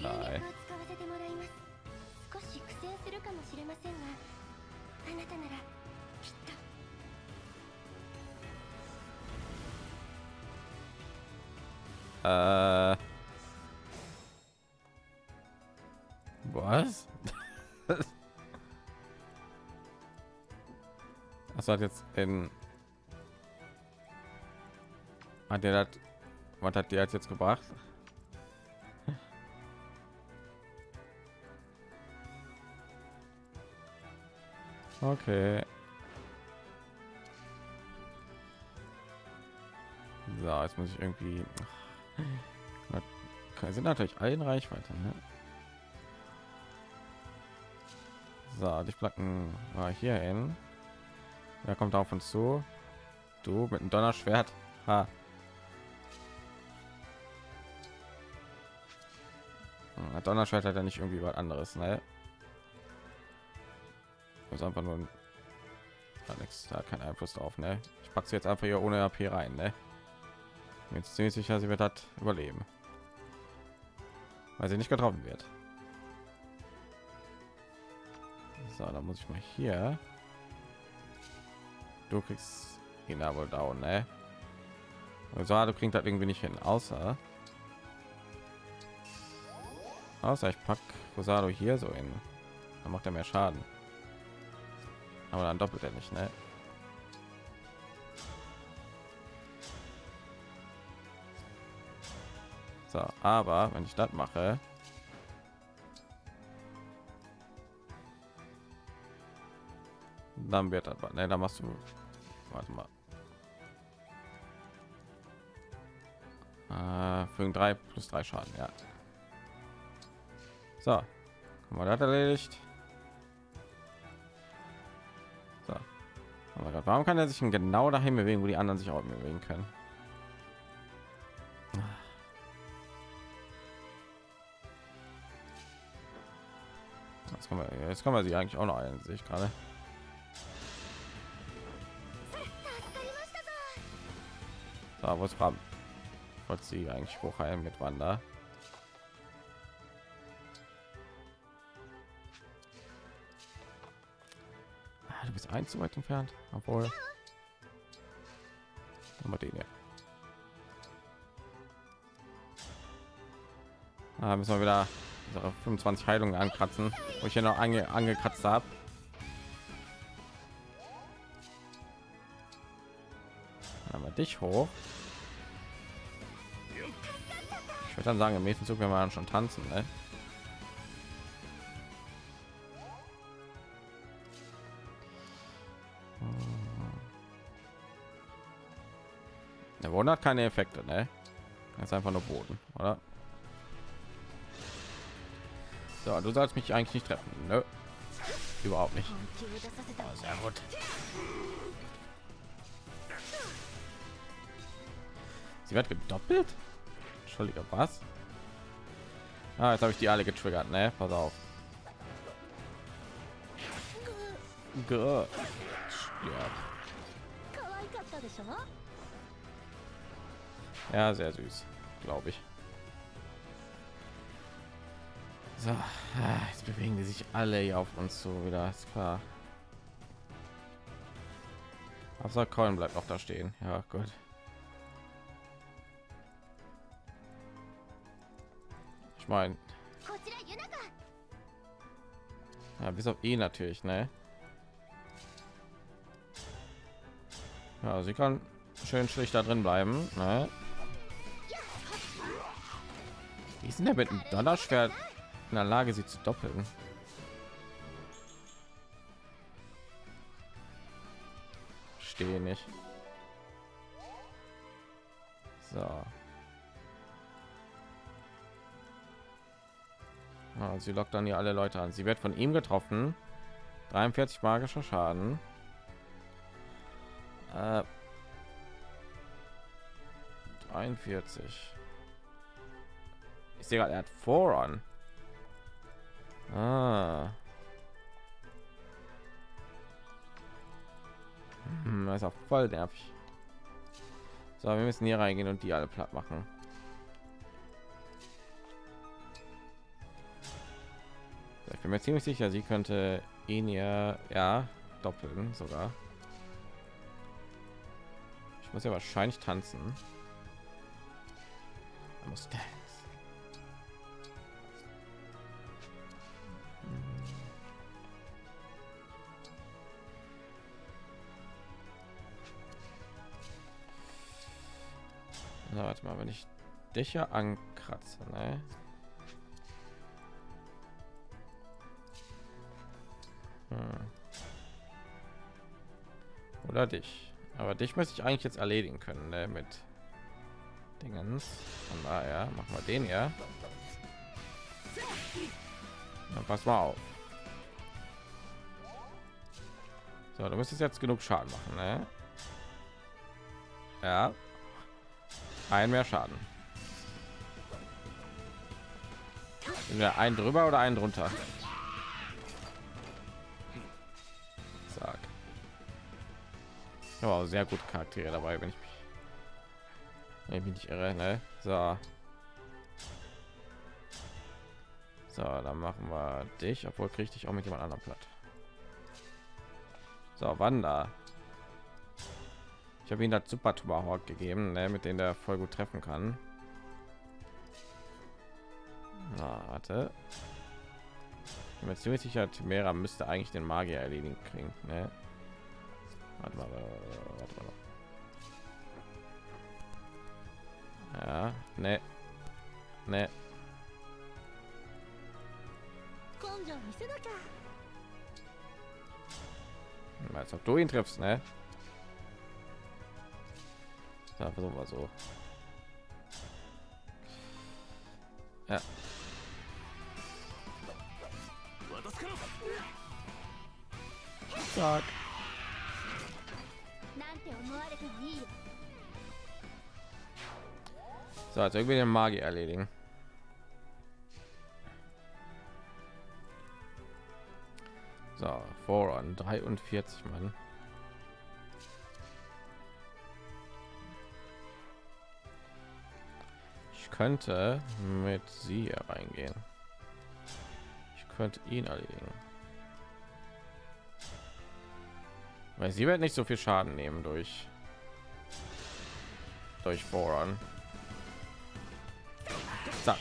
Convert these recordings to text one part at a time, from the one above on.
んだい使わせてもらいます少し苦戦するかもしれませんがあなたならきっと Äh. Was? Das hat jetzt in. Hat der das? Was hat der jetzt gebracht? Okay. So, jetzt muss ich irgendwie. Wir sind natürlich allen Reichweite. Ne? So, die Platten war hier hin. Wer kommt auf uns zu? Du mit dem Donnerschwert. Ha. Hm, Donnerschwert hat ja nicht irgendwie was anderes, ne? Ist einfach nur hat nichts, da hat keinen Einfluss drauf, ne? Ich packe sie jetzt einfach hier ohne AP rein, ne? Jetzt ziemlich sicher, sie wird das überleben, weil sie nicht getroffen wird. So, da muss ich mal hier. Du kriegst ihn aber down, ne? Also du kriegst das irgendwie nicht hin, außer außer ich pack Rosado hier so in, dann macht er mehr Schaden. Aber dann doppelt er nicht, ne? So, aber wenn ich das mache, dann wird aber ne, da machst du warte mal äh, für drei plus drei Schaden, ja. So, haben wir das erledigt. Oh Aber Gott, warum kann er sich denn genau dahin bewegen, wo die anderen sich auch bewegen können? Jetzt kann man, jetzt kann man sie eigentlich auch noch ein, sehe ich gerade. Da wo es war, wollte sie eigentlich hochheilen mit Wander? ein zu weit entfernt obwohl mal den hier. Ah, müssen wir wieder 25 Heilungen ankratzen, wo ich ja noch ange angekratzt habe. Aber dich hoch. Ich würde dann sagen, im nächsten Zug wenn wir dann schon tanzen, ne? Boden hat keine Effekte, ne? Ganz einfach nur Boden, oder? So, du sollst mich eigentlich nicht treffen, ne? Überhaupt nicht. Oh, sehr gut. Sie wird gedoppelt? Entschuldige, was? Ah, jetzt habe ich die alle getriggert, ne? Pass auf. Stirb. Ja, sehr süß, glaube ich. So, ah, jetzt bewegen die sich alle hier auf uns zu wieder. Ist klar. Außer Colin bleibt auch da stehen. Ja, gut. Ich meine, ja, bis auf ihn natürlich, ne? Ja, sie kann schön schlicht da drin bleiben, ne? Ist denn der mit dem Donnerschwert in der Lage, sie zu doppeln? Stehe nicht. So. Ja, sie lockt dann hier alle Leute an. Sie wird von ihm getroffen. 43 magischer Schaden. Äh, 43. Ich sehe gerade, er hat Voran. Ah. Hm, das ist auch voll nervig. So, wir müssen hier reingehen und die alle platt machen. Ich bin mir ziemlich sicher, sie könnte ihn ja, ja doppeln sogar. Ich muss ja wahrscheinlich tanzen. I Na, warte mal, wenn ich dich ja ankratze, ne? Hm. Oder dich. Aber dich möchte ich eigentlich jetzt erledigen können, ne? Mit Dingens. Von daher machen wir den ja. Dann pass mal auf. So, du müsstest jetzt genug Schaden machen, ne? Ja. Ein mehr Schaden. Sind wir ein drüber oder ein drunter? Sag. Ja, sehr gut Charaktere dabei, wenn ich mich, ich mich nicht irre. Ne? So. So, dann machen wir dich, obwohl kriege ich auch mit jemand anderem platt. So, Wanda. Ich habe ihn das Super Tomahawk gegeben, ne, mit dem der voll gut treffen kann. Na, warte. Ich bin mir ziemlich sicher, Timera müsste eigentlich den Magier erledigen kriegen. Ne? Warte mal, warte mal. Ja, ne. Ne. Als ob du ihn triffst, ne? Ja, versuchen wir so. Ja. Sag. So, also irgendwie den Magier erledigen. So, Voran 43 Mann. Könnte mit sie reingehen. Ich könnte ihn erledigen. Weil sie wird nicht so viel Schaden nehmen durch durch Voran. Zack.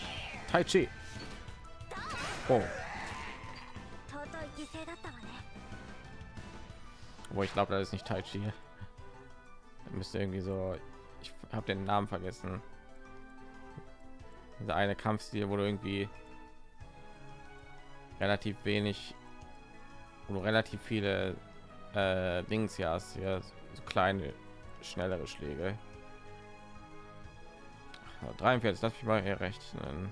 Tai Chi. Oh. Wo ich glaube, das ist nicht Tai Chi. Müsste irgendwie so. Ich habe den Namen vergessen. Dieser eine Kampfstil, wo du irgendwie relativ wenig, wo relativ viele äh, Dings ja hast, ja, so kleine, schnellere Schläge. 43, das ich mal rechnen.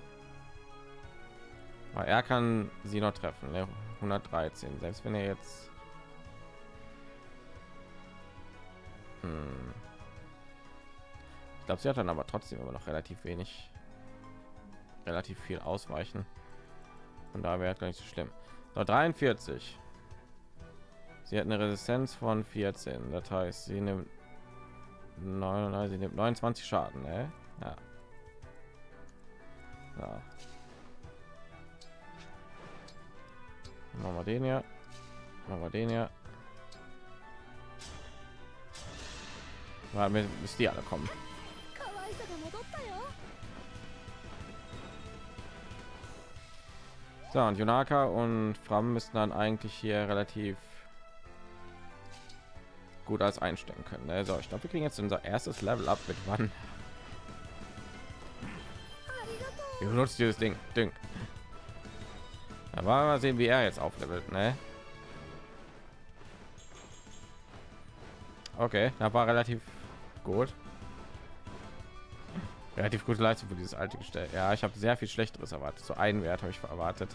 Aber er kann sie noch treffen, ne? 113, selbst wenn er jetzt hm. ich glaube, sie hat dann aber trotzdem immer noch relativ wenig, relativ viel ausweichen. Und da wäre gar nicht so schlimm. So, 43. Sie hat eine Resistenz von 14. Das heißt, sie nimmt 9, sie nimmt 29 Schaden. Ne? Ja. Ja. Machen wir den ja. Machen wir den ja. Mal bis die alle kommen. So, und Junaka und Fram müssen dann eigentlich hier relativ gut als einstellen können. Also ich glaube, wir kriegen jetzt unser erstes Level ab mit wann. Wir benutzen dieses Ding. Ding. Aber mal sehen, wie er jetzt auflevelt, ne? Okay, da war relativ gut. Relativ gute Leistung für dieses alte gestellt. Ja, ich habe sehr viel schlechteres erwartet. So einen Wert habe ich erwartet.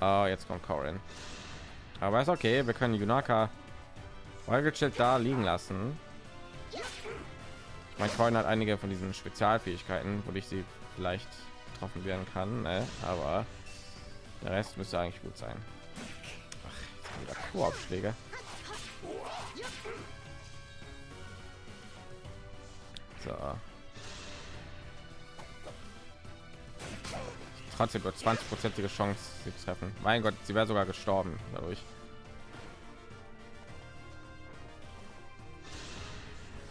Oh, jetzt kommt Corin. Aber ist okay, wir können Junaka Vollgechillt da liegen lassen. Mein Coin hat einige von diesen Spezialfähigkeiten, wo ich sie vielleicht getroffen werden kann, ne? aber der Rest müsste eigentlich gut sein. Ach, wieder Korbschläge. So. Trotzdem nur 20 prozentige chance sie treffen. Mein gott sie wäre sogar gestorben dadurch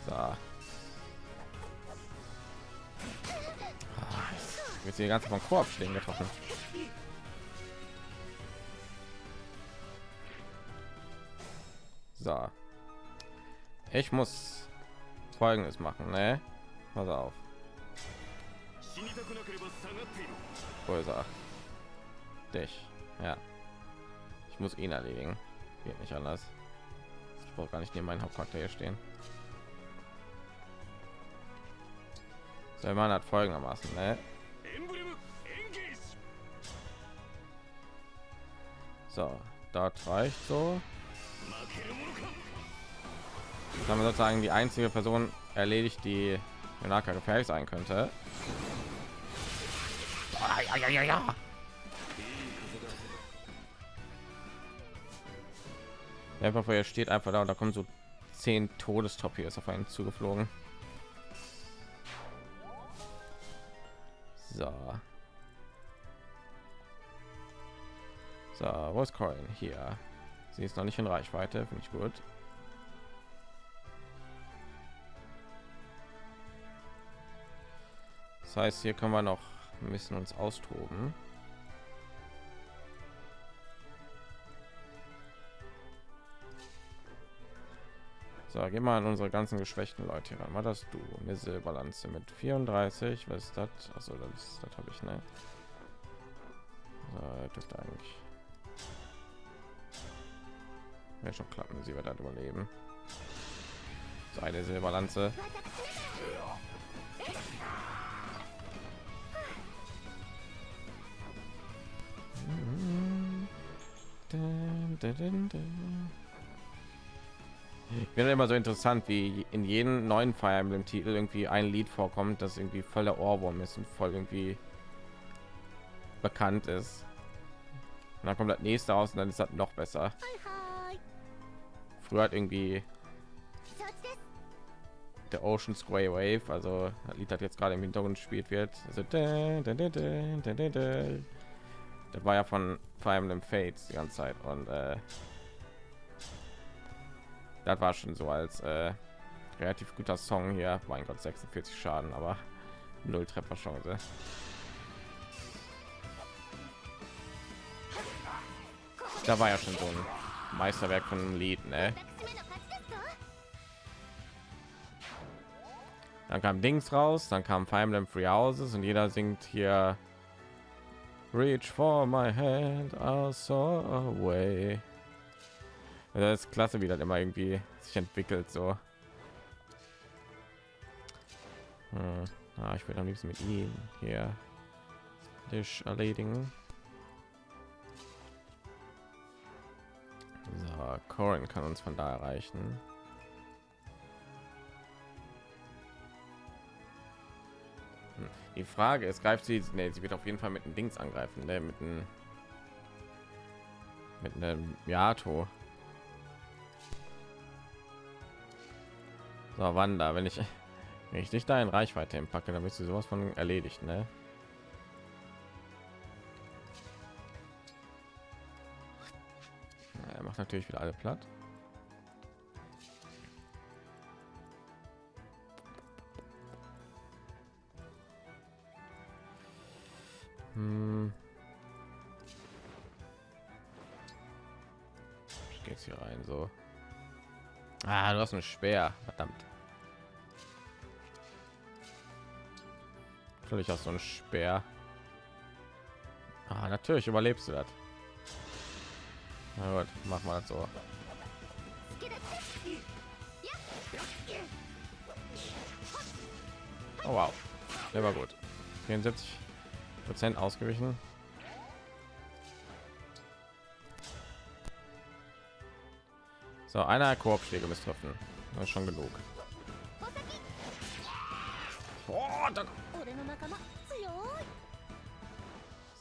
so. Ah, jetzt die ganze von Korbschlägen getroffen. So. Ich muss folgendes machen ne? pass auf Größer. Dich. Ja. Ich muss ihn erledigen. Geht nicht anders. Ich brauche gar nicht neben meinen Hauptcharakter stehen. So, man hat folgendermaßen, ne? So, dort reicht so. Jetzt haben wir sozusagen die einzige Person erledigt, die Naka gefährlich sein könnte ja, ja, ja, ja. Einfach vorher steht einfach da und da kommen so zehn Todestop hier ist auf einen zugeflogen. So. So, wo ist Corin? Hier. Sie ist noch nicht in Reichweite, finde ich gut. Das heißt, hier können wir noch müssen uns austoben. So, gehen wir an unsere ganzen geschwächten Leute ran. War das du? Eine Silberlanze mit 34. Was ist das? Also das, das habe ich ne. So, dürfte eigentlich ja, schon klappen. Sie wird dann überleben. So eine Silberlanze. Ich finde immer so interessant, wie in jedem neuen Fire Emblem Titel irgendwie ein Lied vorkommt, das irgendwie voller Ohrwurm ist und voll irgendwie bekannt ist. Und dann kommt das nächste aus und dann ist das noch besser. Früher hat irgendwie der Ocean Square Wave, also das Lied hat jetzt gerade im Hintergrund gespielt wird. Also das war ja von Fire Emblem Fates die ganze Zeit und äh, das war schon so als äh, relativ guter Song hier. Mein Gott, 46 Schaden, aber null Trefferchance. Da war ja schon so ein Meisterwerk von einem Lied, ne? Dann kam Dings raus, dann kam Fire Emblem Free Houses und jeder singt hier Reach for my hand, I saw away. Das ist klasse, wie das immer irgendwie sich entwickelt so. Hm. Ah, ich will am liebsten mit ihm hier dich erledigen. So, Corin kann uns von da erreichen. Die Frage ist, greift sie? Nee, sie wird auf jeden Fall mit dem Dings angreifen, ne? mit einem mit einem Yato. So, Wanda, wenn ich wenn ich dich da in Reichweite packe, dann bist du sowas von erledigt, ne? Er macht natürlich wieder alle platt. Hm. Ich gehe hier rein so. Ah, du hast ein schwer, verdammt. Natürlich hast du ein Speer. Ah, natürlich überlebst du das. Na gut, mach mal so. Oh wow, der war gut. 74 Prozent ausgewichen. So, einer Korbschläge treffen. Das ist schon genug. Oh,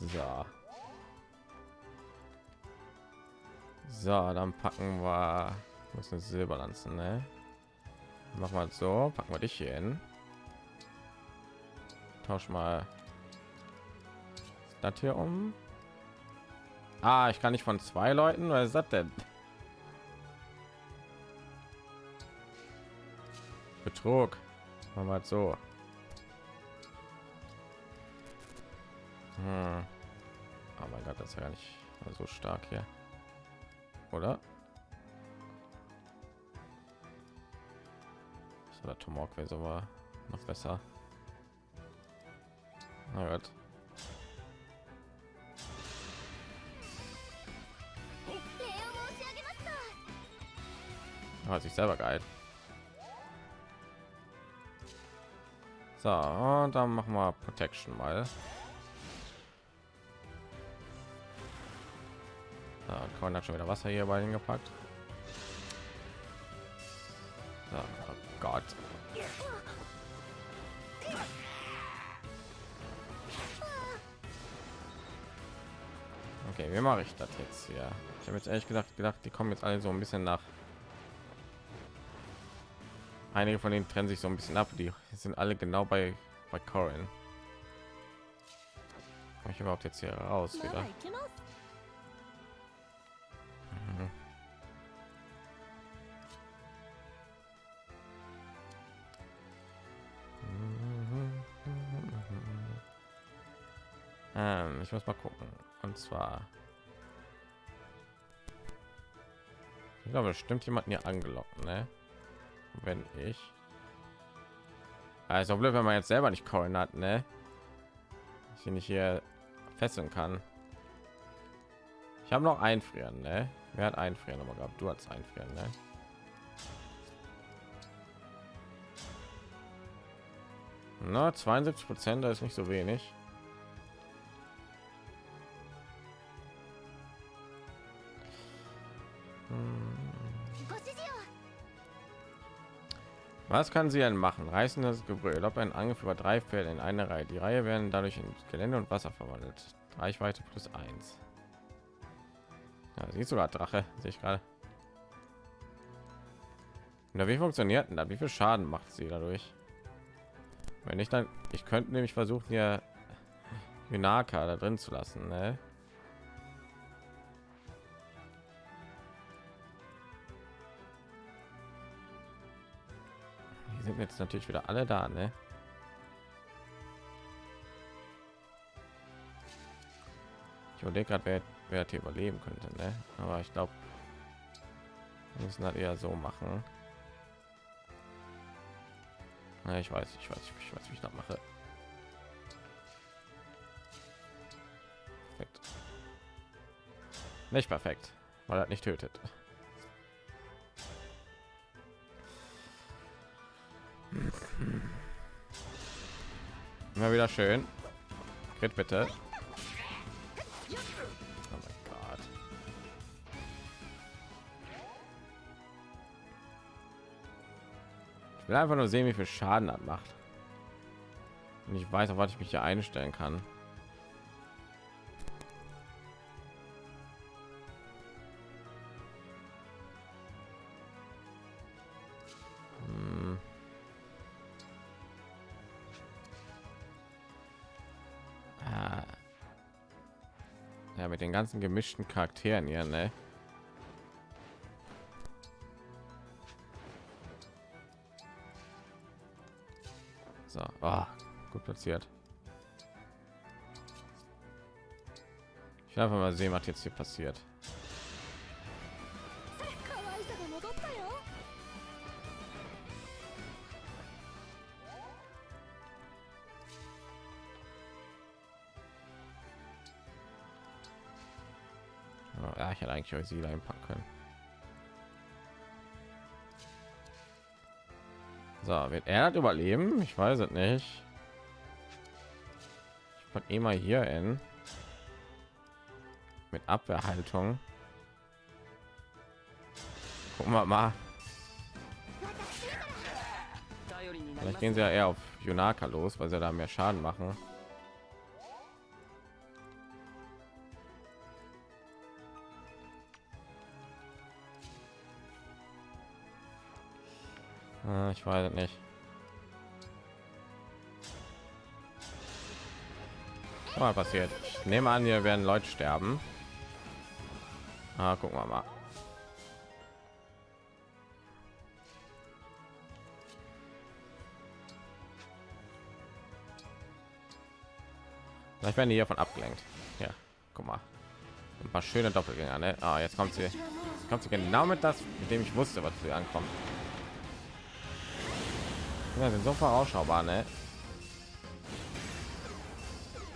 so. So, dann packen wir muss eine Silberlanze, ne? Machen wir so, packen wir dich hier hin. Tausch mal das hier um? Ah, ich kann nicht von zwei Leuten. Was ist das denn? Betrug. Machen wir so. Hm. Oh mein Gott, das ist ja nicht so stark hier. Oder? So, der Tomahawk wäre aber noch besser. Na Gott. Hat sich selber geil. So, und dann machen wir Protection mal. Kann man schon wieder Wasser hier bei hingepackt. So, oh Gott. Okay, wie mache ich das jetzt hier? Ich habe jetzt ehrlich gesagt gedacht, die kommen jetzt alle so ein bisschen nach. Einige von denen trennen sich so ein bisschen ab. Die sind alle genau bei bei Corin. Ich überhaupt jetzt hier raus wieder? Mhm. Ähm, ich muss mal gucken. Und zwar, ich glaube, stimmt jemanden hier angelockt, ne? Wenn ich, also blöd, wenn man jetzt selber nicht Corin hat, ne? Ich nicht hier fesseln kann. Ich habe noch einfrieren, ne? Wer hat einfrieren aber gehabt? Du hast einfrieren, ne? Na, 72 Prozent, da ist nicht so wenig. Was kann sie denn machen? Reißen das Gebrüll, ob ein Angriff über drei Pferde in eine Reihe. Die Reihe werden dadurch in Gelände und Wasser verwandelt. Reichweite plus eins. Ja, sie sogar Drache, sehe ich gerade. Na, wie funktioniert denn das? Wie viel Schaden macht sie dadurch? Wenn ich dann, ich könnte nämlich versuchen, hier Hynaka da drin zu lassen, ne? Sind jetzt natürlich wieder alle da, ne? Ich überlege gerade, wer, wer hier überleben könnte, ne? Aber ich glaube, wir müssen das eher so machen. Ja, ich weiß, ich weiß, ich weiß, wie ich das mache. Perfekt. Nicht perfekt, weil er nicht tötet. Immer wieder schön. Crit bitte. Oh mein Gott. Ich will einfach nur sehen, wie viel Schaden das macht. Und ich weiß, auf was ich mich hier einstellen kann. Ja, mit den ganzen gemischten Charakteren hier, ne? So, ah, gut platziert. Ich will einfach mal sehen, was jetzt hier passiert. Ich euch sie einpacken können. So, wird er überleben? Ich weiß es nicht. Ich pack immer hier in mit Abwehrhaltung. Gucken wir mal. Vielleicht gehen sie ja eher auf Junaka los, weil sie da mehr Schaden machen. Ich weiß nicht. mal passiert ich nehme an hier werden leute sterben ah, gucken wir mal Vielleicht werden die hiervon abgelenkt. Ja, guck mal. Ein paar schöne Doppelgänger, ne? Ah, jetzt kommt sie. Jetzt kommt sie genau mit das, mit dem ich wusste, was sie ankommt. Ja, sind so vorausschaubar, ne?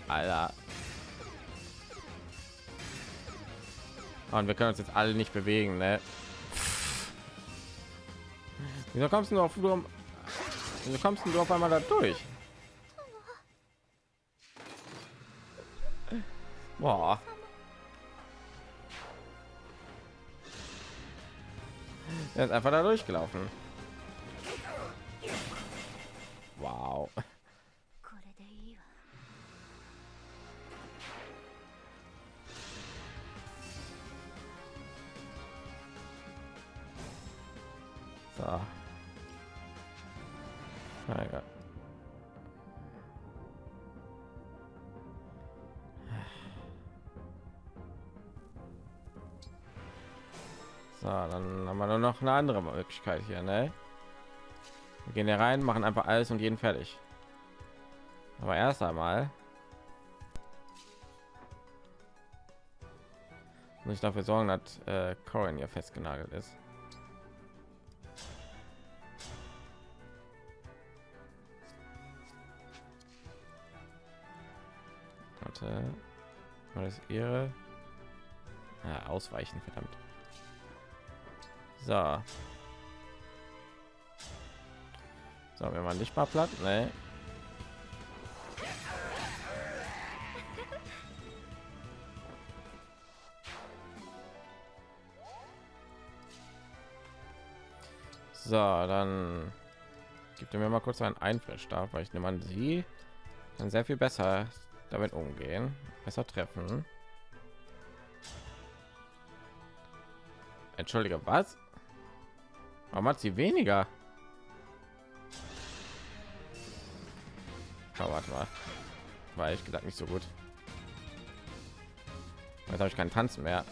Alter. Und wir können uns jetzt alle nicht bewegen, ne? Wieso kommst du auf Wieso kommst du auf einmal da durch? Boah. Er ist einfach da durchgelaufen. Wow. So. So, dann haben wir nur noch eine andere Möglichkeit hier, ne? Wir gehen hier rein, machen einfach alles und jeden fertig. Aber erst einmal muss ich dafür sorgen, dass äh, Corin hier festgenagelt ist. Warte, war das ihre? Ja, ausweichen, verdammt. So. So, wenn man nicht mal platt, ne? So, dann gibt mir mal kurz einen Einflussstab, weil ich nehme an, sie kann sehr viel besser damit umgehen, besser treffen. Entschuldige, was? Warum hat sie weniger? Warte mal. War ich gedacht nicht so gut. Jetzt habe ich keinen Tanzen mehr.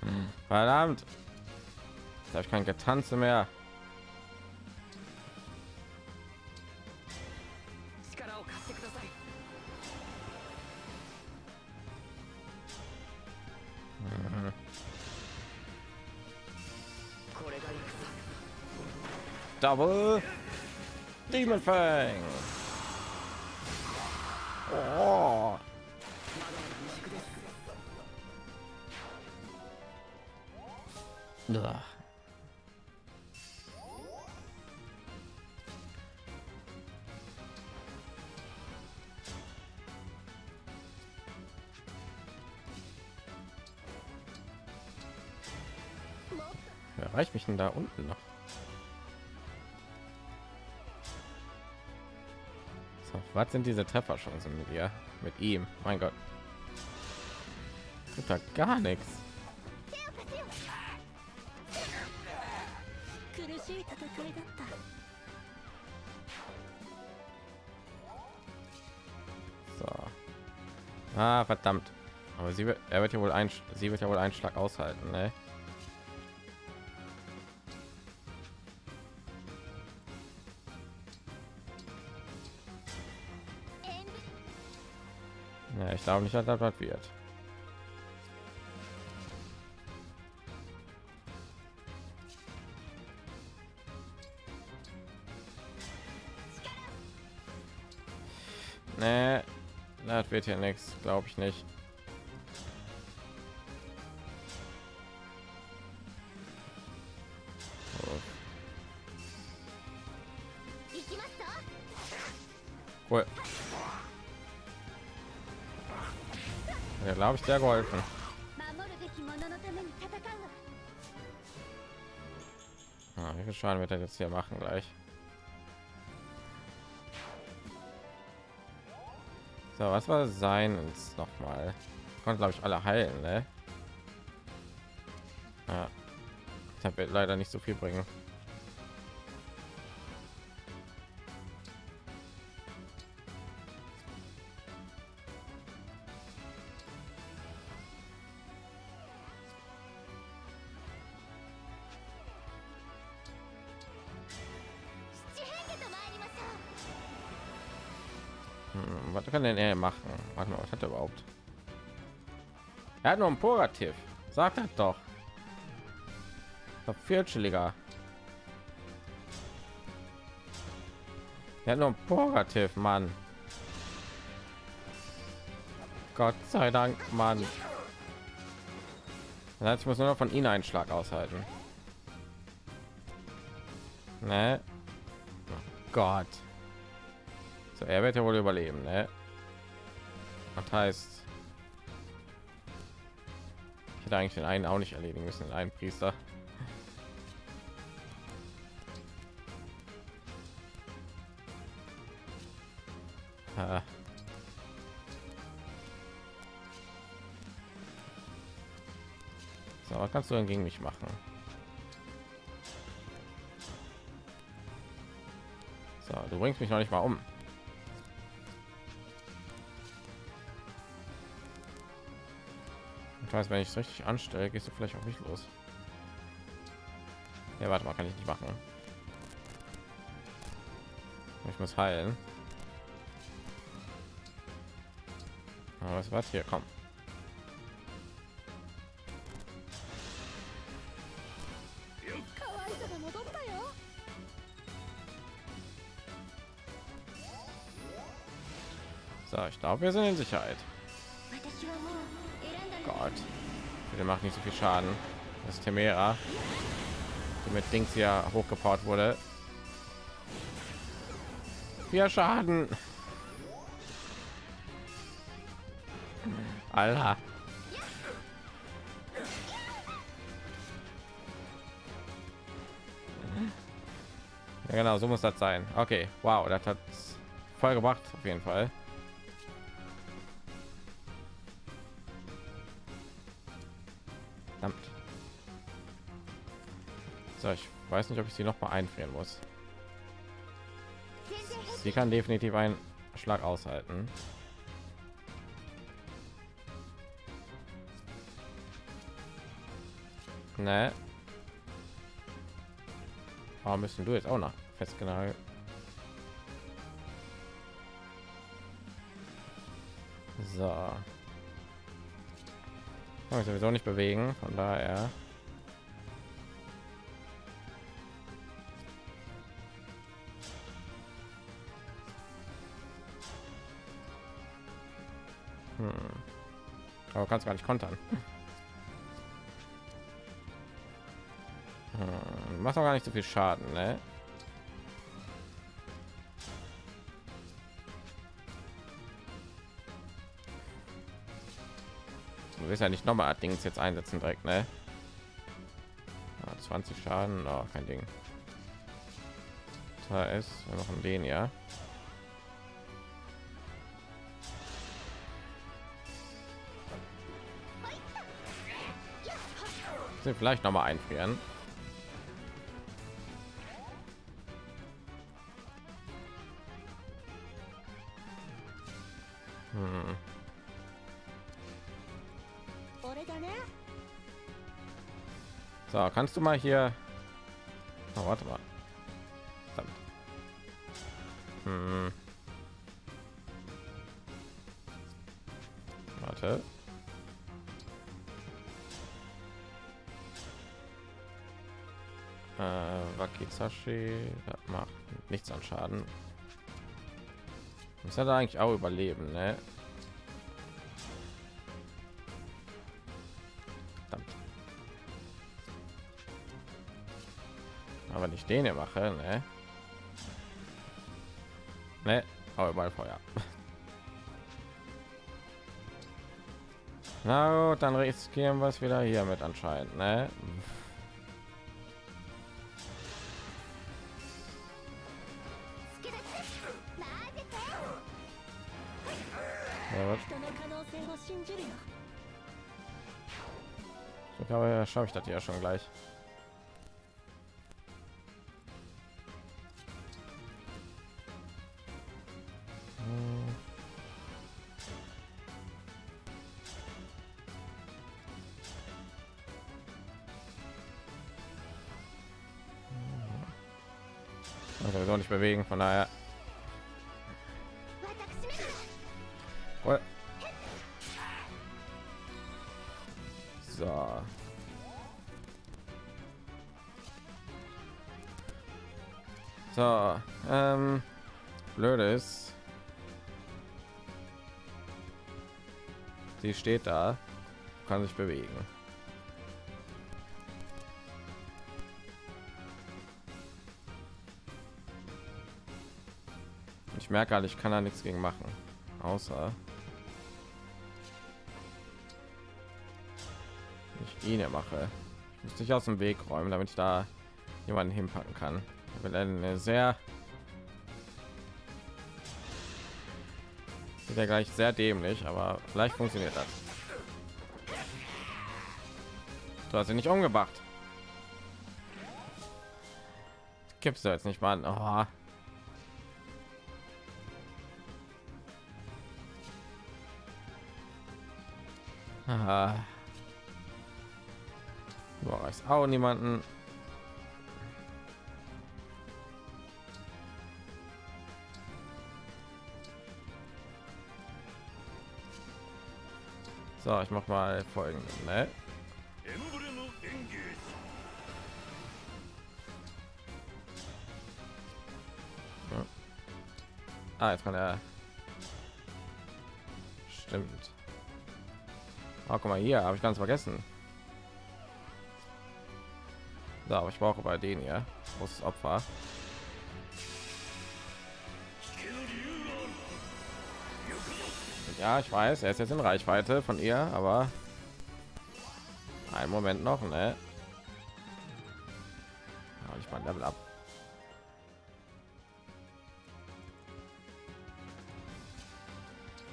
Hm, verdammt. Jetzt habe ich kein Getanze mehr. Double Demon Fang. Oh. Ugh. Erreicht mich denn da unten noch? Was sind diese Trefferchancen mit ihr? Mit ihm? Mein Gott. Da gar nichts. So. Ah, verdammt. Aber sie wird, er wird ja wohl ein, sie wird ja wohl einen Schlag aushalten, ne? Glaube nicht, dass das was wird. Nee, das wird hier nichts, glaube ich nicht. Cool. Ja, glaube ich, sehr geholfen. Ah, wie viel Schaden wird er jetzt hier machen gleich? So, was war sein noch mal? Konnte glaube ich alle heilen, ne? Ja. Das wird leider nicht so viel bringen. Hat nur ein Purativ. Sagt er doch. Viertschilliger. Er hat nur ein Purativ, Mann. Gott sei Dank, Mann. Ich muss nur noch von ihnen einen Schlag aushalten. Ne? Oh Gott. So, er wird ja wohl überleben, ne? Das heißt, hätte eigentlich den einen auch nicht erledigen müssen, den einen Priester. So, was kannst du denn gegen mich machen? So, du bringst mich noch nicht mal um. Weiß, wenn ich es richtig anstelle, gehst du vielleicht auch nicht los. Ja, warte mal, kann ich nicht machen. Ich muss heilen. Aber was was hier? Komm. So, ich glaube, wir sind in Sicherheit. Gott. Der macht nicht so viel Schaden. Das Temera, die mit Dings ja hochgebaut wurde. Vier Schaden. Alter. Ja, genau, so muss das sein. Okay, wow, das hat voll gebracht auf jeden Fall. Weiß nicht, ob ich sie noch mal einfrieren muss. Sie kann definitiv einen Schlag aushalten. Ne. Aber müssen du jetzt auch noch festgenagelt? So. Ich sowieso nicht bewegen, von daher. Aber kannst gar nicht kontern. Hm. Macht auch gar nicht so viel Schaden, ne? Du willst ja nicht noch mal Dings jetzt einsetzen direkt, ne? Ja, 20 Schaden, oh, kein Ding. Da ist wir machen den ja. den vielleicht noch mal einfrieren. Hm. So, kannst du mal hier... Oh, warte mal. Hm. Das macht nichts an Schaden. Muss er da eigentlich auch überleben, ne? Verdammt. Aber nicht den hier mache, ne? Ne, aber überall Feuer. Na gut, dann riskieren wir es wieder hier mit anscheinend, ne? Schaffe ich das ja schon gleich. Hm. Also sowieso nicht bewegen, von daher steht da, kann sich bewegen. Ich merke halt, ich kann da nichts gegen machen, außer ich ihn mache. Ich muss dich aus dem Weg räumen, damit ich da jemanden hinpacken kann. Wird eine sehr wird ja gleich sehr dämlich, aber vielleicht funktioniert das. Du hast ihn nicht umgebracht. Gibst du jetzt nicht mal. Oh. Aha. Ist auch niemanden. So, ich mach mal folgendes, ne? Ja. Ah, jetzt kann er. Stimmt. Oh, guck mal hier, habe ich ganz vergessen. So, aber ich brauche bei denen hier großes Opfer. Ja, ich weiß, er ist jetzt in Reichweite von ihr, aber ein Moment noch, ne? Ja, ich mal Level ab.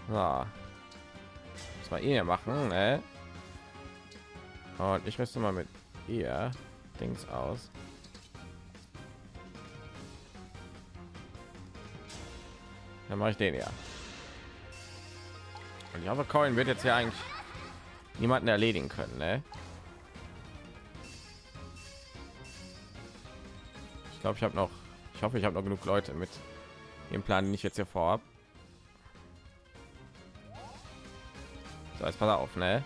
So. Das mal ihr machen, ne? Und ich müsste mal mit ihr Dings aus. Dann mache ich den ja. Und ich hoffe, Coin wird jetzt ja eigentlich niemanden erledigen können, ne? Ich glaube, ich habe noch, ich hoffe, ich habe noch genug Leute mit dem Plan, den ich jetzt hier vorab. So, jetzt pass auf, ne?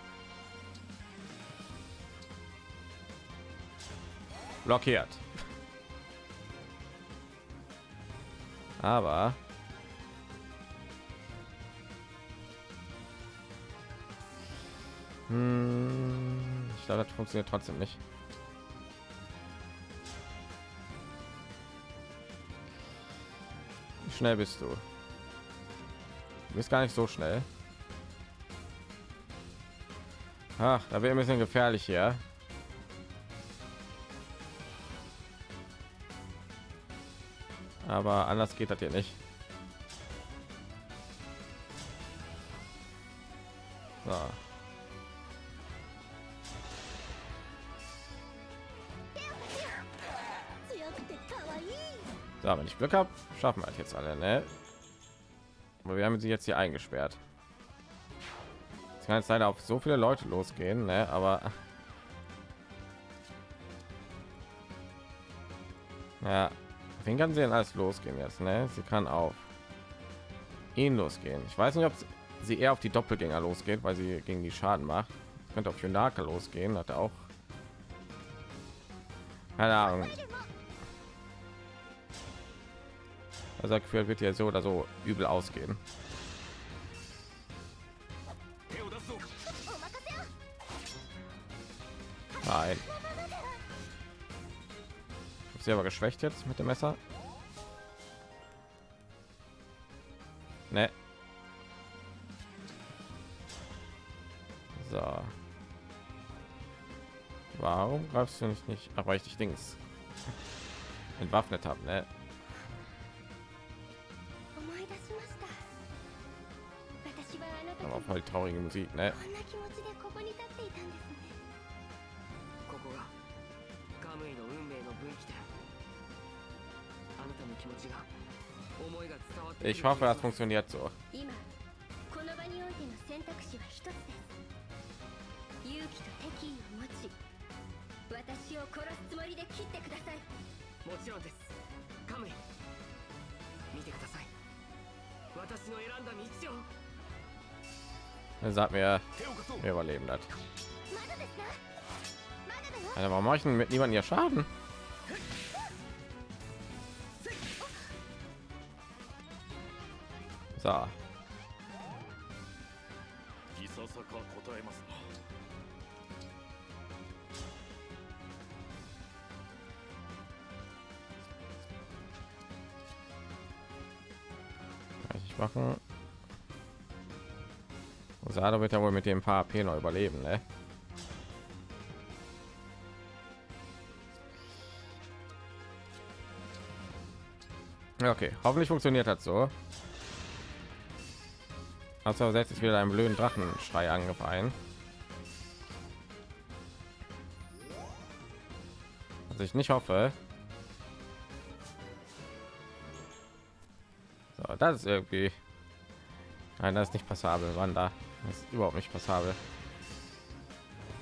Blockiert. Aber Hm, ich glaube, das funktioniert trotzdem nicht. Wie schnell bist du? Du bist gar nicht so schnell. Ach, da wäre ein bisschen gefährlich hier. Aber anders geht das hier nicht. Wenn ich Glück habe, schaffen wir jetzt alle, ne? Aber wir haben sie jetzt hier eingesperrt. Es kann jetzt leider auf so viele Leute losgehen, ne? Aber ja, wen kann sie denn alles losgehen jetzt, ne? Sie kann auf ihn losgehen. Ich weiß nicht, ob sie eher auf die Doppelgänger losgeht, weil sie gegen die Schaden macht. Könnte auf Junaka losgehen, hat er auch. Keine Ahnung. Gefühlt wird ja so oder so übel ausgehen. Nein. Sie aber geschwächt jetzt mit dem Messer. Ne. So. Warum greifst du nicht nicht? Aber ich dich Dings entwaffnet habe, ne? voll die traurige Musik, ne? Ich hoffe, das funktioniert so. hat mir überleben hat also warum mache ich mit niemandem ja schaden? So. Machen. Sado wird ja wohl mit dem paar AP noch überleben, ne? Okay, hoffentlich funktioniert das so. Also setzt sich wieder einen blöden Drachenschrei ein. Was ich nicht hoffe. So, das ist irgendwie. Nein, das ist nicht passabel. Wanda, das ist überhaupt nicht passabel.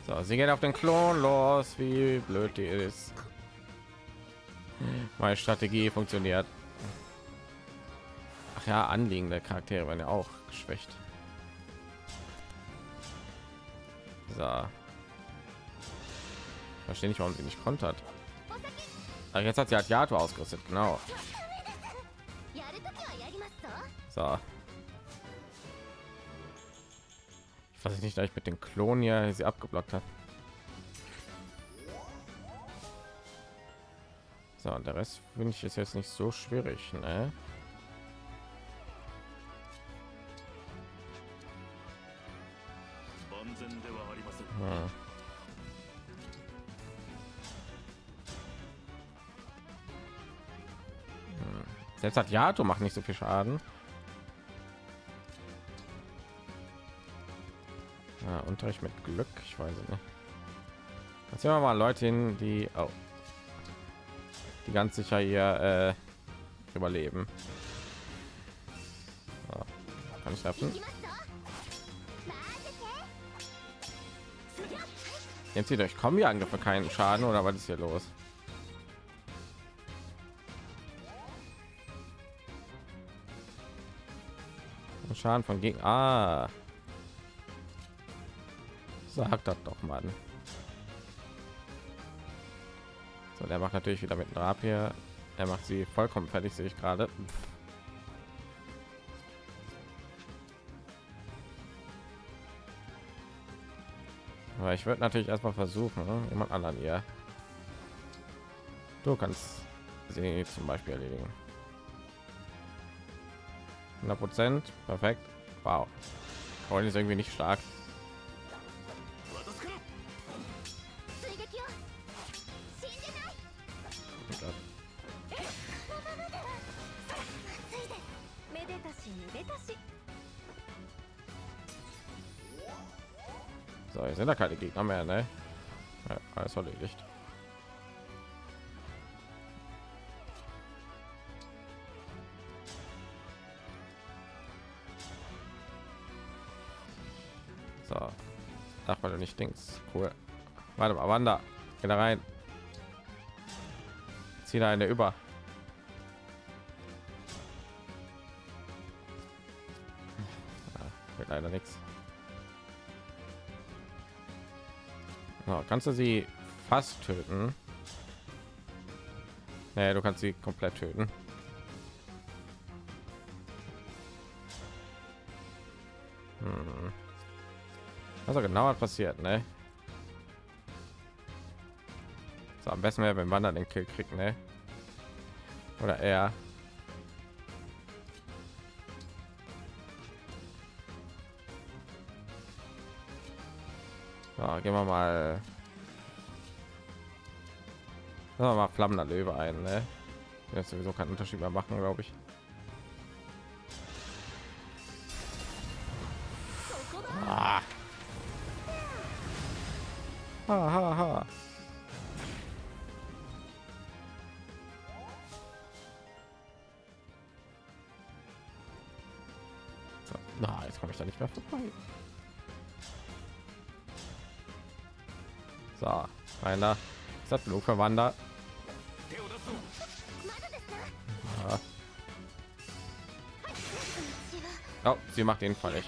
So, sie geht auf den Klon los. Wie blöd die ist. Meine Strategie funktioniert. Ach ja, anliegende Charaktere werden ja auch geschwächt. So. Verstehe nicht, warum sie nicht kontert. Jetzt hat sie halt Yato ausgerüstet, genau. や Was ich nicht gleich mit den Klonen ja sie abgeblockt hat. So, und der Rest finde ich ist jetzt nicht so schwierig, ne? Hm. hm. Selbst hat Yato macht nicht so viel Schaden. Unterricht mit Glück, ich weiß nicht. Jetzt wir mal Leute hin, die oh, die ganz sicher hier äh, überleben. Oh, kann ich schaffen. Jetzt zieht euch kommen die Angriffe keinen Schaden oder was ist hier los? Schaden von gegen. Ah. Sagt das doch mal. So, der macht natürlich wieder mit Rapier. Er macht sie vollkommen fertig, sehe ich gerade. Aber ich würde natürlich erstmal versuchen, ne? jemand anderen hier. Du kannst sie zum Beispiel erledigen. 100 Prozent, perfekt. Wow. Heute ist irgendwie nicht stark. Gegner mehr, ne? Ja, alles erledigt. So. Ach, weil du nicht Dings. Cool. Warte mal, Wanda. Geh da rein. Zieh da eine über. Kannst du sie fast töten? Nee, du kannst sie komplett töten. Hm. Also genau was passiert, ne? So, am besten wäre, wenn Wander den Kill kriegt, ne? Oder er. So, gehen wir mal. Wir mal flammender Löwe ein, ne? Jetzt sowieso keinen Unterschied mehr machen, glaube ich. Sattelhochverwander. Ja. Oh, sie macht ihn völlig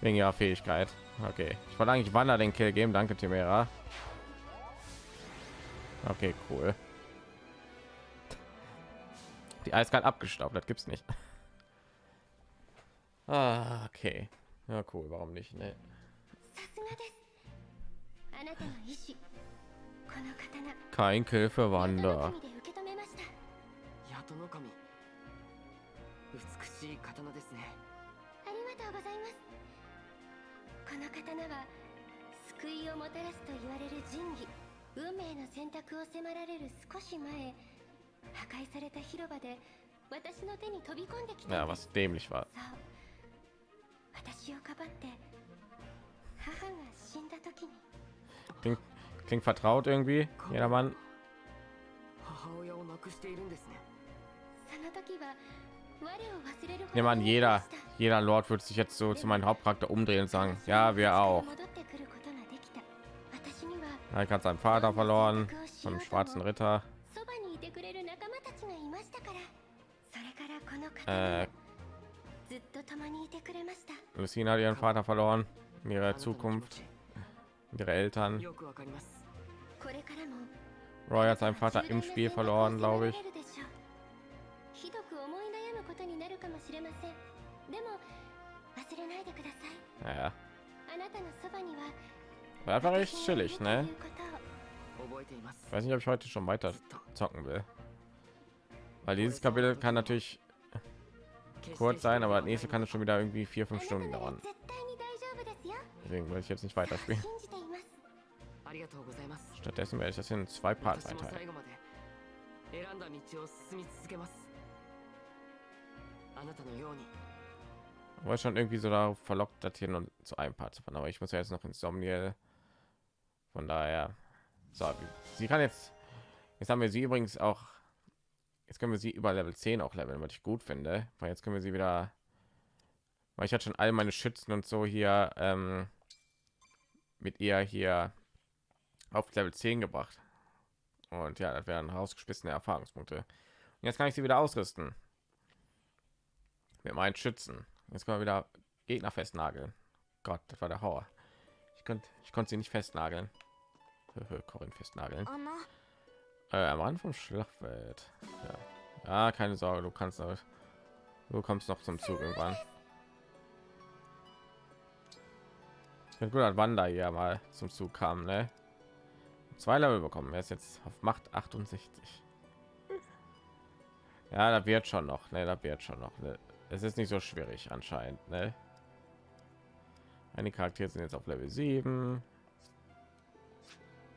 wegen ihrer Fähigkeit. Okay, ich wollte eigentlich Wander den Kill geben. Danke, Timera. Okay, cool. Die Eiskalt abgestaubt, das gibt's nicht. Ah, okay. Ja, cool, warum nicht? Nee. いますこの刀は救いをもたらすと言われる神器.運命の選択を迫られる少し前破壊された広場で私の手に飛び込んできた Ja, was dämlich war. そ vertraut irgendwie. Jedermann. 我 an, jeder, jeder Lord wird sich jetzt so zu meinem Hauptcharakter umdrehen und sagen, ja, wir auch. Ich hat seinen Vater verloren, vom schwarzen Ritter. Äh, Lucina hat ihren Vater verloren, ihre Zukunft, ihre Eltern. Roy hat seinen Vater im Spiel verloren, glaube ich. Ja. War einfach recht chillig, ne? Ich weiß nicht, ob ich heute schon weiter zocken will. Weil dieses Kapitel kann natürlich kurz sein, aber das nächste kann es schon wieder irgendwie vier, fünf Stunden dauern. Deswegen will ich jetzt nicht weiterspielen. Stattdessen werde ich das in zwei Parts einteilen. schon irgendwie so darauf verlockt, das hier zu einem Part zu fahren. Aber ich muss ja jetzt noch ins Insomnia. Von daher, so, sie kann jetzt. Jetzt haben wir sie übrigens auch. Jetzt können wir sie über Level 10 auch leveln, was ich gut finde. Weil jetzt können wir sie wieder. Weil ich hatte schon all meine Schützen und so hier ähm, mit ihr hier auf Level 10 gebracht. Und ja, das wären rausgeschmissene Erfahrungspunkte. Und jetzt kann ich sie wieder ausrüsten. Mit meinen Schützen. Jetzt können wir wieder Gegner festnageln. Gott, das war der Horror. Ich konnte, ich konnte sie nicht festnageln. Corin festnageln. Äh, am Rand vom Schlachtfeld. Ja. ja, keine Sorge, du kannst noch, du kommst noch zum Zug irgendwann. Ja, gut, dass Wanda hier mal zum Zug kam, ne? zwei Level bekommen. Er ist jetzt auf Macht 68. Ja, da wird schon noch, ne, da wird schon noch. Ne. Es ist nicht so schwierig anscheinend, ne? Meine Charaktere sind jetzt auf Level 7.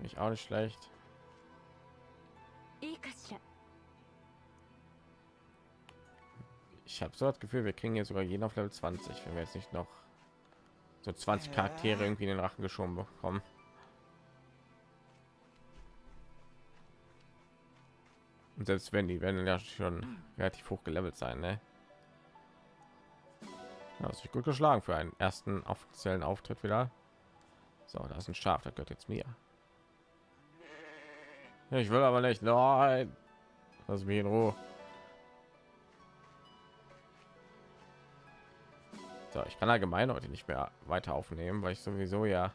ich auch nicht schlecht. Ich habe so das Gefühl, wir kriegen jetzt sogar jeden auf Level 20, wenn wir jetzt nicht noch so 20 Charaktere irgendwie in den Rachen geschoben bekommen. Und selbst wenn die werden ja schon relativ hoch gelevelt sein, ne? Ja, ist gut geschlagen für einen ersten offiziellen Auftritt wieder. So, da ist ein Schaf, das gehört jetzt mir. Ich will aber nicht. Nein. Lass mich in Ruhe. So, ich kann allgemein heute nicht mehr weiter aufnehmen, weil ich sowieso ja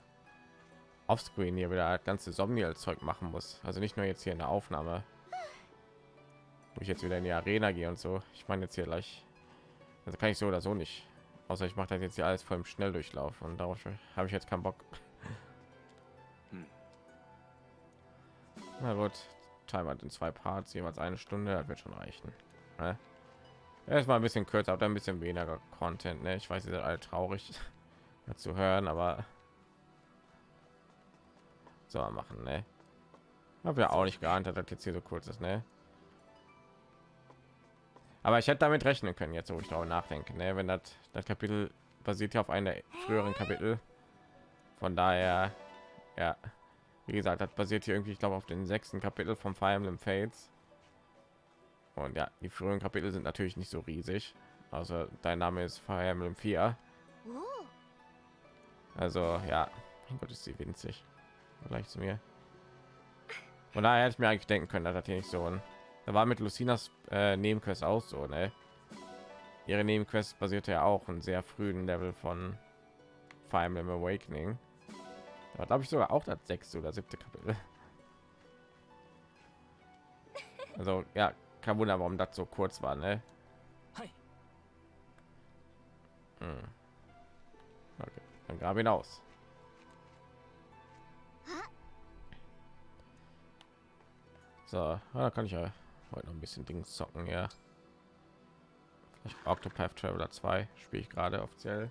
offscreen hier wieder ganze Somniel Zeug machen muss. Also nicht nur jetzt hier in der Aufnahme, wo ich jetzt wieder in die Arena gehe und so. Ich meine jetzt hier gleich, also kann ich so oder so nicht. Außer ich mache das jetzt hier alles voll im Schnelldurchlauf und darauf habe ich jetzt keinen Bock. Hm. Na gut, Timer in zwei Parts, jeweils eine Stunde, das wird schon reichen. Ne? Erstmal ein bisschen kürzer, aber ein bisschen weniger Content. Ne? Ich weiß, ihr seid alle traurig zu hören, aber so machen. Ne? Habe ja auch nicht geahnt, dass das jetzt hier so kurz ist. Ne? Aber ich hätte damit rechnen können, jetzt wo ich darüber nachdenke. Ne? Wenn das, das Kapitel basiert ja auf einer früheren Kapitel. Von daher, ja, wie gesagt, das basiert hier irgendwie, ich glaube, auf den sechsten Kapitel vom Fire Emblem Fates. Und ja, die früheren Kapitel sind natürlich nicht so riesig. Also dein Name ist Fire Emblem 4. おお Also ja, mein Gott, ist sie winzig. Gleich zu mir. Und daher hätte ich mir eigentlich denken können, dass das hier nicht so ein. Da war mit Lucinas äh, Nebenquest auch so, ne? Ihre Nebenquest basierte ja auch einen sehr frühen Level von Fire Emblem Awakening. Da glaube ich sogar auch das sechste oder siebte Kapitel. Also ja, kein Wunder, warum das so kurz war, ne? Hm. Okay, dann grab ihn aus. So, da kann ich ja heute noch ein bisschen Dings zocken, ja. Vielleicht Octopath Traveler 2 spiele ich gerade offiziell.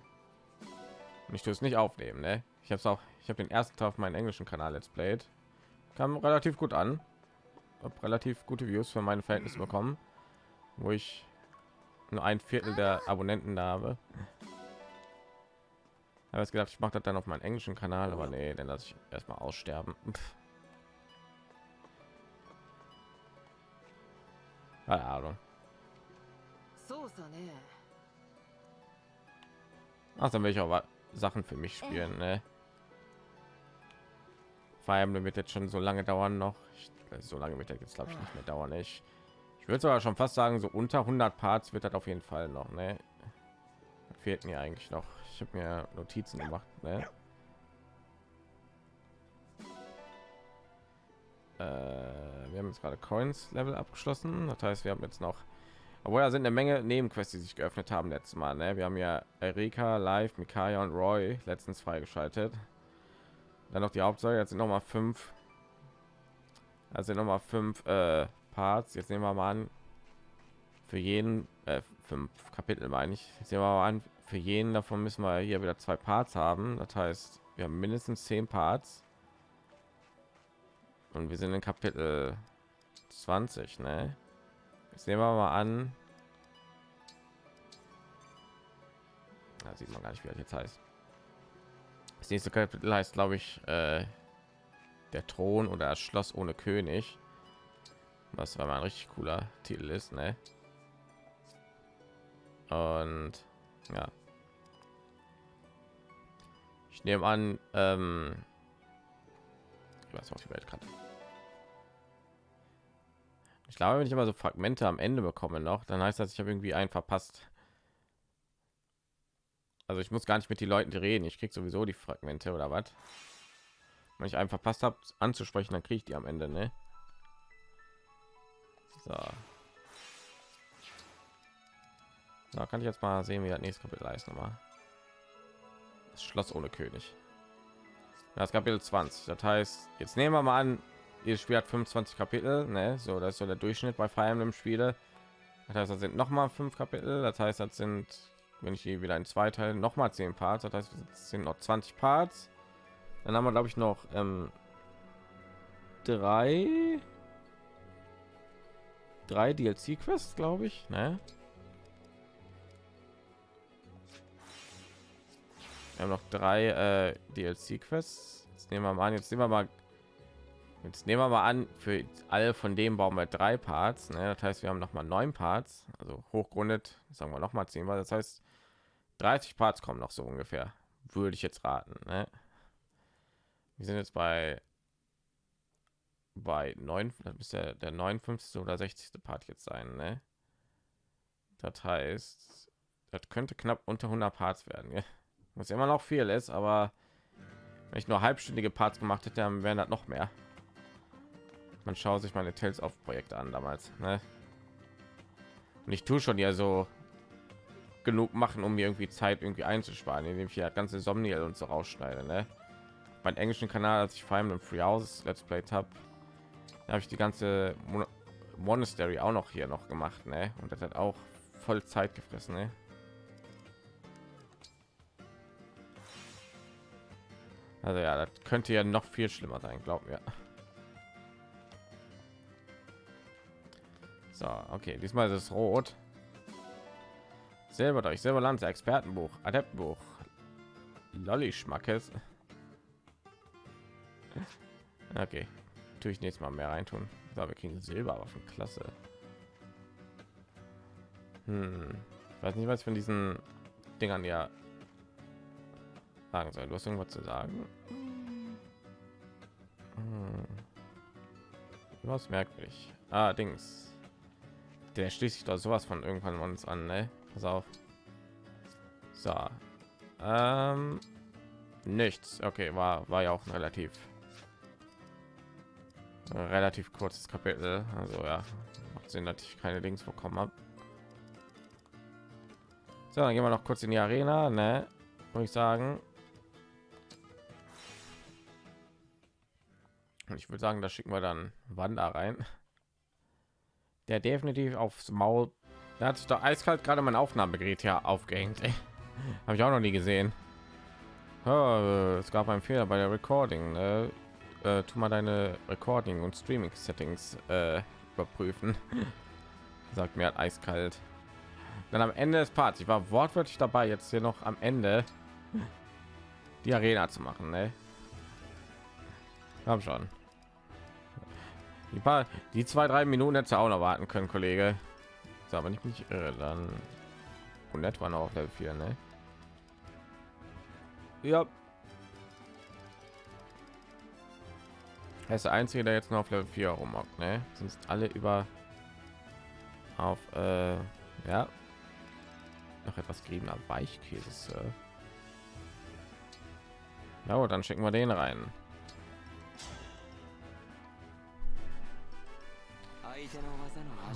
Und ich tue es nicht aufnehmen, ne? Ich habe es auch, ich habe den ersten Teil auf meinen englischen Kanal Let's Played. Kam relativ gut an. Hab relativ gute Views für meine Verhältnisse bekommen, wo ich nur ein Viertel der Abonnenten da habe. habe es gedacht, ich mache das dann auf meinen englischen Kanal, aber nee, dann lasse ich erstmal aussterben. Keine Ahnung. Ne. Ach, also, dann will ich auch Sachen für mich spielen, ne? Vor allem wird jetzt schon so lange dauern noch. Ich, äh, so lange wird jetzt glaube ich nicht mehr dauern. Ich, ich würde sogar schon fast sagen, so unter 100 Parts wird das auf jeden Fall noch, ne? Fehlt mir eigentlich noch. Ich habe mir Notizen gemacht, ne? Äh, wir haben jetzt gerade Coins Level abgeschlossen. Das heißt, wir haben jetzt noch obwohl da sind eine Menge Nebenquests, die sich geöffnet haben letztes Mal. Ne? Wir haben ja Erika, Live, Mikaya und Roy letztens freigeschaltet. Dann noch die Hauptsache. Jetzt sind noch mal fünf. Also noch mal fünf äh, Parts. Jetzt nehmen wir mal an. Für jeden äh, fünf Kapitel meine ich. Jetzt nehmen wir mal an. Für jeden davon müssen wir hier wieder zwei Parts haben. Das heißt, wir haben mindestens zehn Parts. Und wir sind in Kapitel 20, ne? Jetzt nehmen wir mal an. Da sieht man gar nicht, wie das jetzt heißt. Das nächste Kapitel heißt, glaube ich, äh, der Thron oder das Schloss ohne König. Was war mal ein richtig cooler Titel ist, ne? Und ja. Ich nehme an, ähm, weiß auf die Weltkarte. Ich glaube, wenn ich immer so Fragmente am Ende bekomme noch, dann heißt das, ich habe irgendwie einen verpasst. Also ich muss gar nicht mit den Leuten reden. Ich krieg sowieso die Fragmente oder was. Wenn ich einen verpasst habe anzusprechen, dann kriege ich die am Ende, ne? So. Da kann ich jetzt mal sehen, wie das nächste Kapitel heißt nochmal. Das Schloss ohne König. Das Kapitel 20. Das heißt, jetzt nehmen wir mal an, ihr Spiel hat 25 Kapitel, ne? So, das ist so der Durchschnitt bei Fire Emblem Spiele. Das heißt, das sind noch mal fünf Kapitel. Das heißt, das sind, wenn ich hier wieder in zwei Teile noch mal zehn Parts. Das heißt, es sind noch 20 Parts. Dann haben wir, glaube ich, noch ähm, drei, drei DLC-Quests, glaube ich, ne? Wir haben noch drei äh, DLC-Quests. Jetzt nehmen wir mal an, jetzt nehmen wir mal Jetzt nehmen wir mal an, für alle von dem bauen wir drei Parts. Ne? Das heißt, wir haben noch mal neun Parts, also hochgrundet, sagen wir noch mal zehn, weil das heißt, 30 Parts kommen noch so ungefähr, würde ich jetzt raten. Ne? Wir sind jetzt bei bei neun, das ist der, der 59. oder 60. Part jetzt sein. Ne? Das heißt, das könnte knapp unter 100 Parts werden. Ja? Was immer noch viel ist, aber wenn ich nur halbstündige Parts gemacht hätte, dann wären das noch mehr man schaut sich meine Tales auf Projekte an damals. Ne? Und ich tue schon ja so genug machen, um mir irgendwie Zeit irgendwie einzusparen, indem ich ja ganze Somniel und so rausschneide. Ne? Mein englischen Kanal, als ich vor allem im Free House Let's Play habe, habe ich die ganze Mon Monastery auch noch hier noch gemacht. Ne? Und das hat auch voll Zeit gefressen. Ne? Also ja, das könnte ja noch viel schlimmer sein, glaub mir. So, okay, diesmal ist es rot. Selber durch selber Land, Expertenbuch, Adeptbuch, Lolli Schmackes. Okay, tue ich nächstes Mal mehr reintun. So, wir kriegen Silberwaffen, klasse. Hm. Ich weiß nicht, was von diesen Dingern ja sagen soll. Du hast irgendwas zu sagen? Hm. Was merkwürdig. Ah, Dings der schließt sich doch sowas von irgendwann uns an ne? pass auf so ähm, nichts okay war war ja auch relativ relativ kurzes kapitel also ja macht sinn dass ich keine links bekommen habe So, dann gehen wir noch kurz in die Arena, ne? Muss ich sagen. Ich würde sagen, da schicken wir dann Wanda rein. Der definitiv aufs Maul. Da hat sich doch eiskalt gerade mein Aufnahmegerät ja aufgehängt. Habe ich auch noch nie gesehen. Oh, es gab einen Fehler bei der Recording. Ne? Äh, tu mal deine Recording und Streaming Settings äh, überprüfen. Sagt mir halt eiskalt. Dann am Ende des Parts. Ich war wortwörtlich dabei, jetzt hier noch am Ende die Arena zu machen. Ne? Haben schon. Die paar, die zwei, drei Minuten hätte auch noch warten können, Kollege. So, aber nicht mich irre, dann und etwa noch auf Level 4, ne? Ja. Er ist der einzige, der jetzt noch auf Level 4 rumhockt, ne? Sind alle über auf äh, ja noch etwas geriebener Weichkäse. Ja, gut, dann schicken wir den rein.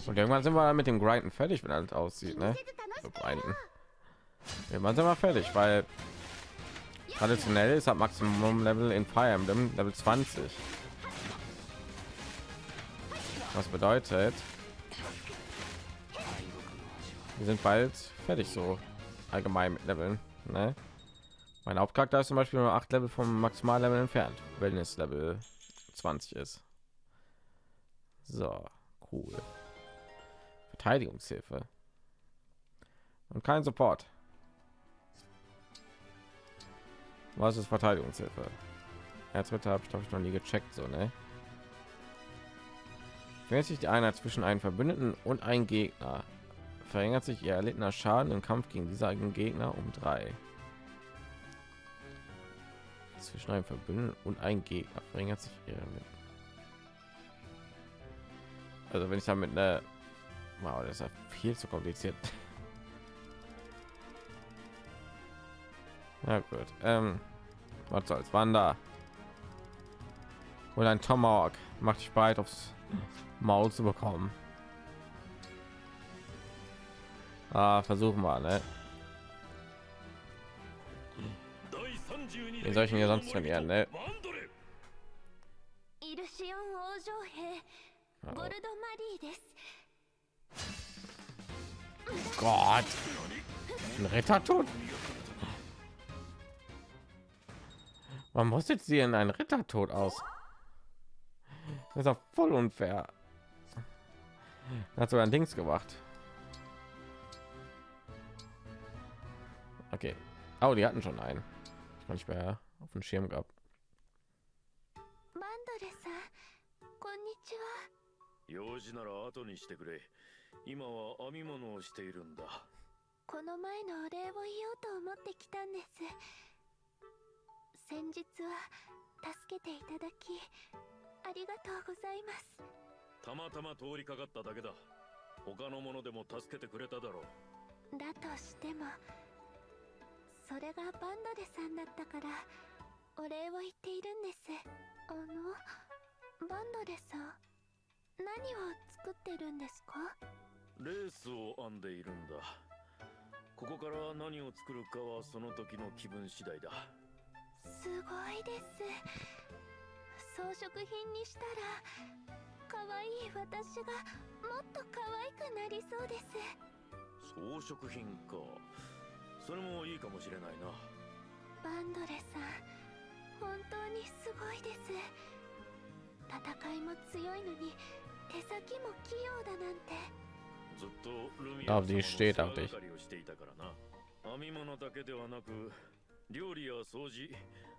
Und irgendwann sind wir mit dem Grinden fertig, wenn alles aussieht, ne? So grinden. Irgendwann sind wir fertig, weil traditionell ist ab Maximum Level in Fire Emblem Level 20. Was bedeutet, wir sind bald fertig so allgemein mit Leveln. Ne? Mein Hauptcharakter ist zum Beispiel nur acht Level vom Maximallevel entfernt, wenn es Level 20 ist. So, cool. Verteidigungshilfe. Und kein Support. Was ist Verteidigungshilfe? Erzritter habe ich glaube ich noch nie gecheckt, so ne? Wenn sich die Einheit zwischen einem Verbündeten und ein Gegner verringert sich ihr erlittener Schaden im Kampf gegen diese eigenen Gegner um drei. Zwischen einem Verbündeten und ein Gegner verringert sich ihr. Also wenn ich damit eine, wow, das ist ja viel zu kompliziert. Ja gut, ähm, was soll's, Wanda oder ein Tomahawk macht dich bereit aufs Maul zu bekommen. Ah, versuchen wir, ne? Wie soll ich sonst trainieren, ne? Gott, ein Rittertod. Man muss jetzt hier in einen Rittertod aus. Das ist auch voll unfair. Hat sogar ein Dings gemacht. Okay. Oh, die hatten schon einen. Ich nicht mehr auf dem Schirm gehabt. 用事なら後にしてくれ 今は編み物をしているんだ。この前のお礼を言おうと思ってきたんです。先日は助けていただきありがとうございます。たまたま通りかかっただけだ。他の者でも助けてくれただろう。だとしてもそれがバンドレさんだったからお礼を言っているんです。あのバンドレさん何を作ってるんですか？レースを編んでいるんだ。ここから何を作るかはその時の気分次第だ。すごいです。装飾品にしたら可愛い私がもっと可愛くなりそうです。装飾品か。それもいいかもしれないな。バンドレさん本当にすごいです。戦いも強いのに手先も器用だなんて ずっとルミア様の世話をしていたからな編み物だけではなく料理や掃除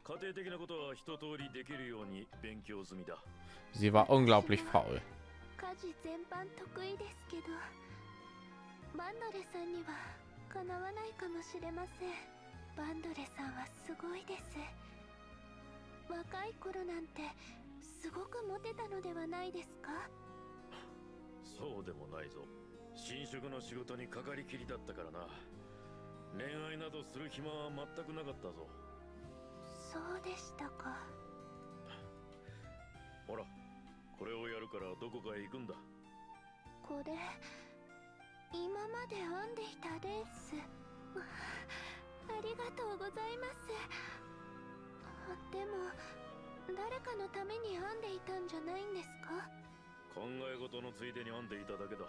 家庭的なことは一通りできるように勉強済みだ Sie war unglaublich faul 家事全般得意ですけどバンドレさんにはかなわないかもしれませんバンドレさんはすごいです若い頃なんてすごくモテたのではないですかそうでもないぞ 新職の仕事にかかりきりだったからな。恋愛などする暇は全くなかったぞ。そうでしたか。ほらこれをやるからどこかへ行くんだ。これ今まで編んでいたレース。ありがとうございます。でも誰かのために編んでいたんじゃないんですか？考え事のついでに編んでいただけだ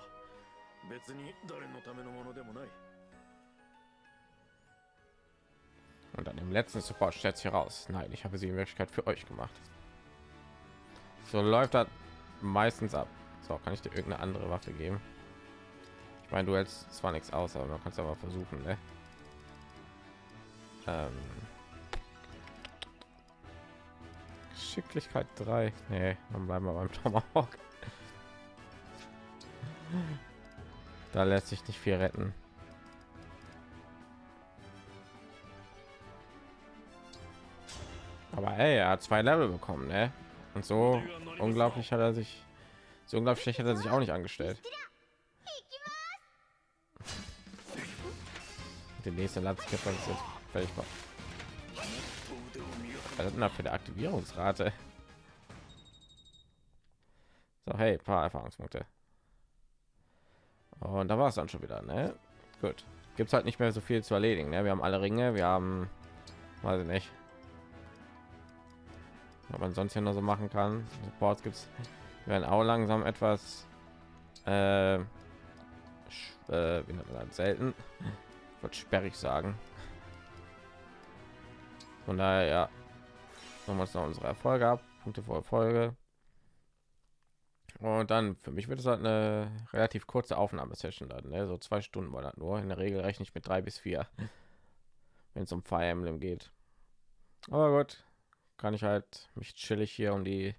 別に誰のためのものでもない Und dann im letzten Support stellt sich heraus, nein, ich habe sie in Wirklichkeit für euch gemacht. So läuft das meistens ab. So, kann ich dir irgendeine andere Waffe geben? Ich meine, du hältst zwar nichts aus, aber man kann es aber versuchen, ne? Ähm Geschicklichkeit 3. Nee, dann bleiben wir beim Tomahawk. Da lässt sich nicht viel retten. Aber ey, er hat zwei Level bekommen, ne? Und so unglaublich hat er sich so unglaublich schlecht hat er sich auch nicht angestellt. Der nächste Landeskämpfer ist jetzt völlig. Was ist denn für eine Aktivierungsrate? So, hey, paar Erfahrungspunkte. Und da war es dann schon wieder, ne? Gut. Gibt es halt nicht mehr so viel zu erledigen, ne? Wir haben alle Ringe, wir haben, weiß ich nicht, was man sonst hier noch so machen kann. Supports gibt es werden auch langsam etwas äh, äh, wie man selten wird sperrig sagen von daher ja noch noch unsere erfolge ab punkte vor erfolge und dann für mich wird es halt eine relativ kurze aufnahmesession dann ne? so zwei stunden war das nur in der regel rechne ich mit drei bis vier wenn es um fire emblem geht aber gut kann ich halt mich chillig hier um die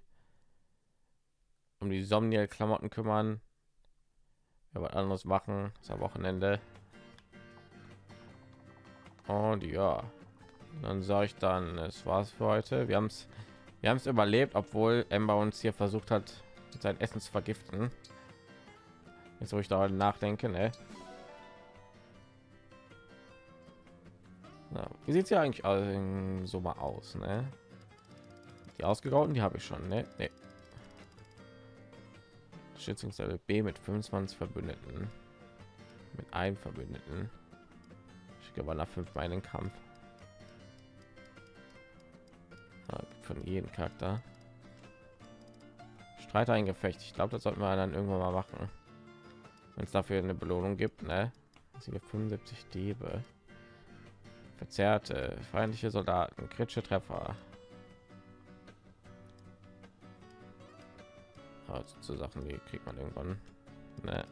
um die Somniel Klamotten kümmern. Ja, was anderes machen. Das ist Wochenende. Und ja, dann sage ich dann, es war's für heute. Wir haben es, wir haben es überlebt, obwohl Ember uns hier versucht hat, sein Essen zu vergiften. Jetzt wo ich da nachdenke, ne? Na, wie sieht es ja eigentlich so mal aus, ne? Die ausgegrauten, die habe ich schon, ne? Nee. Schützungslevel B mit 25 Verbündeten. Mit einem Verbündeten. Ich glaube nach fünf Mal in den Kampf. Von jedem Charakter. Streiter ein Gefecht. Ich glaube, das sollten wir dann irgendwann mal machen. Wenn es dafür eine Belohnung gibt, ne? 75 Diebe. Verzerrte feindliche Soldaten, kritische Treffer, also zu Sachen, die kriegt man irgendwann. Ne.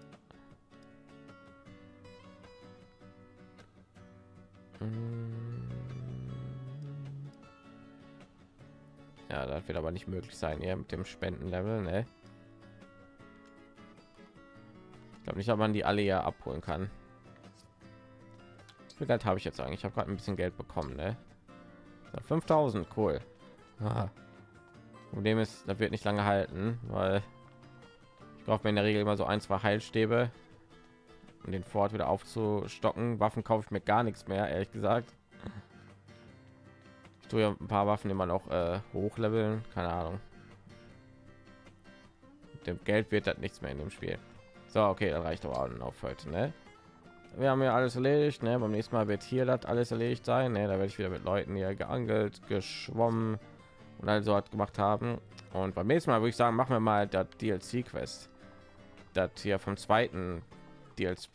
Ja, das wird aber nicht möglich sein, hier mit dem Spendenlevel, ne? Ich glaube nicht, ob man die alle ja abholen kann. Wie Geld habe ich jetzt eigentlich? Ich habe gerade ein bisschen Geld bekommen, ne? 5000, cool. Aha. Problem ist, das wird nicht lange halten, weil ich brauche mir in der Regel immer so ein, zwei Heilstäbe, um den Fort wieder aufzustocken. Waffen kaufe ich mir gar nichts mehr, ehrlich gesagt. Ich ja ein paar Waffen immer noch äh, hochleveln, keine Ahnung. Mit dem Geld wird das nichts mehr in dem Spiel. So, okay, dann reicht aber auch auf heute, ne? Wir haben ja alles erledigt, ne? Beim nächsten Mal wird hier das alles erledigt sein, ne? Da werde ich wieder mit Leuten hier geangelt, geschwommen, und also hat gemacht haben. Und beim nächsten Mal würde ich sagen, machen wir mal das DLC-Quest, das hier vom zweiten DLC,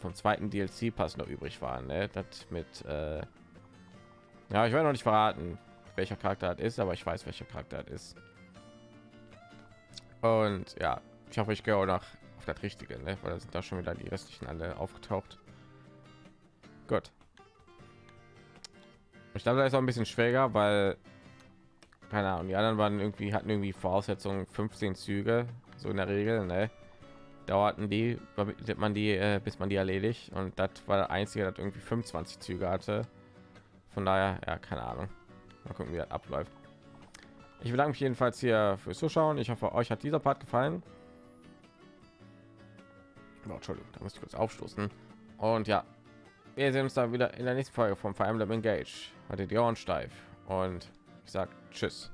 vom zweiten DLC-Pass noch übrig war. Ne? Das mit, äh ja, ich werde noch nicht verraten, welcher Charakter ist, aber ich weiß, welcher Charakter ist. Und ja, ich hoffe, ich gehe auch noch auf das Richtige, ne? weil da sind da schon wieder die restlichen alle aufgetaucht. Gut. Ich glaube, da ist auch ein bisschen schwieriger, weil keine Ahnung, die anderen waren irgendwie hatten irgendwie Voraussetzungen 15 Züge, so in der Regel, ne? Dauerten die, damit man die, äh, bis man die erledigt und das war der einzige, das irgendwie 25 Züge hatte. Von daher, ja, keine Ahnung. Mal gucken, wie das abläuft. Ich bedanke mich jedenfalls hier fürs Zuschauen. Ich hoffe, euch hat dieser Part gefallen. Oh, Entschuldigung, da muss ich kurz aufstoßen. Und ja, wir sehen uns dann wieder in der nächsten Folge vom Fire Emblem Engage. Hatte die Ohren steif und ich sag Tschüss.